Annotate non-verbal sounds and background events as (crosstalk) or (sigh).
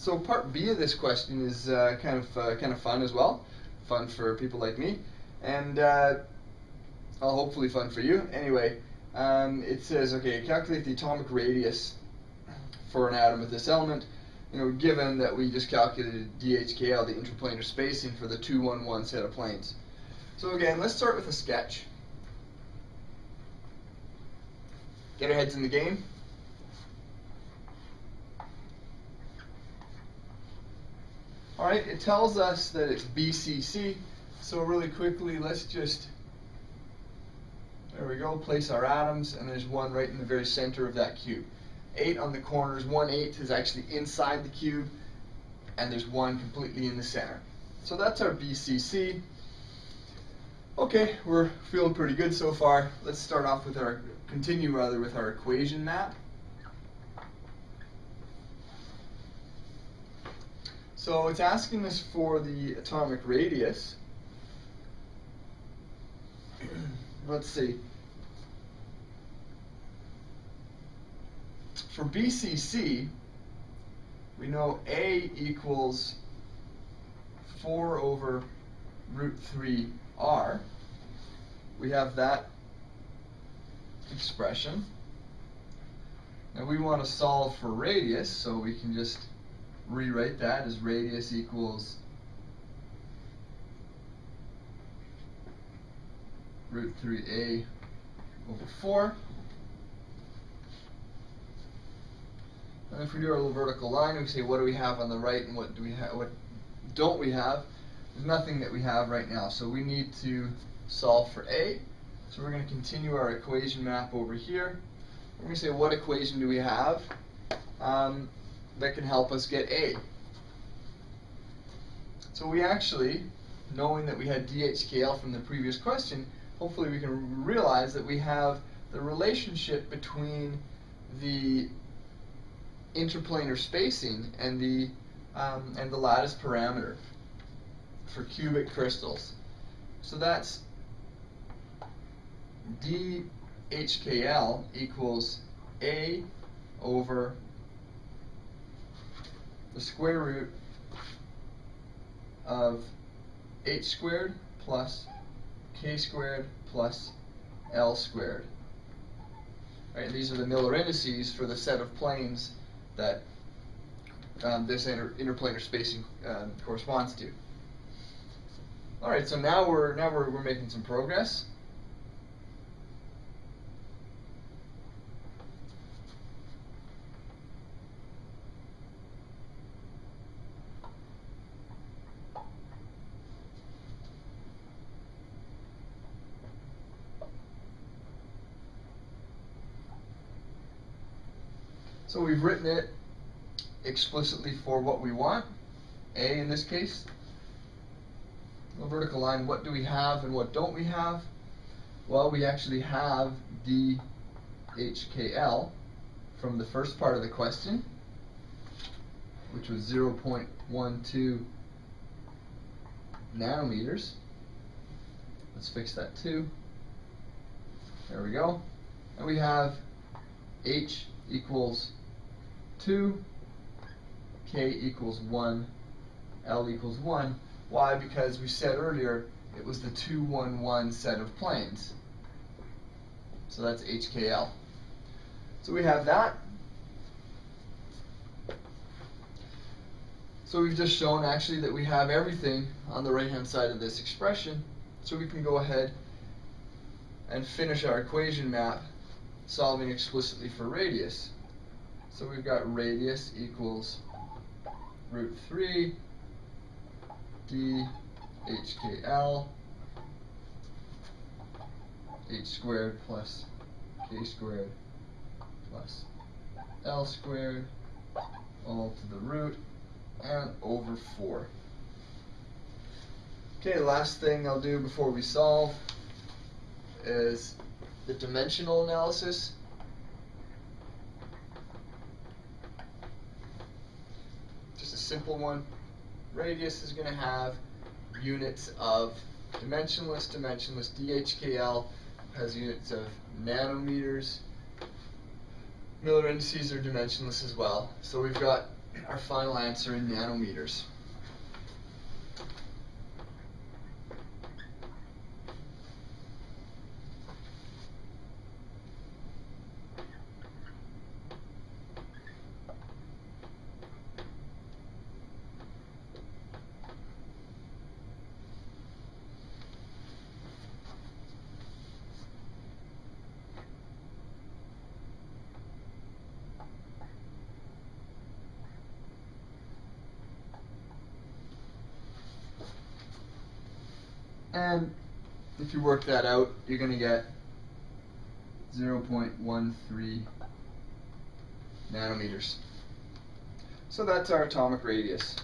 So part B of this question is uh, kind of uh, kind of fun as well, fun for people like me, and uh, well, hopefully fun for you. Anyway, um, it says okay, calculate the atomic radius for an atom with this element. You know, given that we just calculated DHKL, the interplanar spacing for the 211 set of planes. So again, let's start with a sketch. Get our heads in the game. Alright, it tells us that it's BCC, so really quickly let's just, there we go, place our atoms, and there's one right in the very center of that cube. Eight on the corners, one eighth is actually inside the cube, and there's one completely in the center. So that's our BCC. Okay, we're feeling pretty good so far. Let's start off with our, continue rather with our equation map. So it's asking us for the atomic radius. (clears throat) Let's see. For BCC, we know A equals 4 over root 3r. We have that expression. And we want to solve for radius, so we can just rewrite that as radius equals root 3a over 4. And if we do our little vertical line, we say what do we have on the right and what do we have, what don't we have? There's nothing that we have right now, so we need to solve for a. So we're going to continue our equation map over here. We're going to say what equation do we have? Um, that can help us get A. So we actually, knowing that we had DHKL from the previous question, hopefully we can realize that we have the relationship between the interplanar spacing and the um, and the lattice parameter for cubic crystals. So that's DHKL equals A over the square root of h squared plus k squared plus l squared. Right, these are the Miller indices for the set of planes that um, this inter interplanar spacing uh, corresponds to. All right, so now we're now we're, we're making some progress. So we've written it explicitly for what we want, A in this case. The vertical line, what do we have and what don't we have? Well, we actually have DHKL from the first part of the question, which was 0.12 nanometers. Let's fix that too. There we go. And we have H equals 2, k equals 1, l equals 1. Why? Because we said earlier it was the 2, 1, 1 set of planes. So that's HKL. So we have that. So we've just shown actually that we have everything on the right hand side of this expression. So we can go ahead and finish our equation map solving explicitly for radius. So we've got radius equals root 3 d HKL h squared plus k squared plus l squared all to the root and over 4. Okay, last thing I'll do before we solve is the dimensional analysis. Simple one. Radius is going to have units of dimensionless, dimensionless. DHKL has units of nanometers. Miller indices are dimensionless as well. So we've got our final answer in nanometers. And if you work that out, you're going to get 0.13 nanometers. So that's our atomic radius.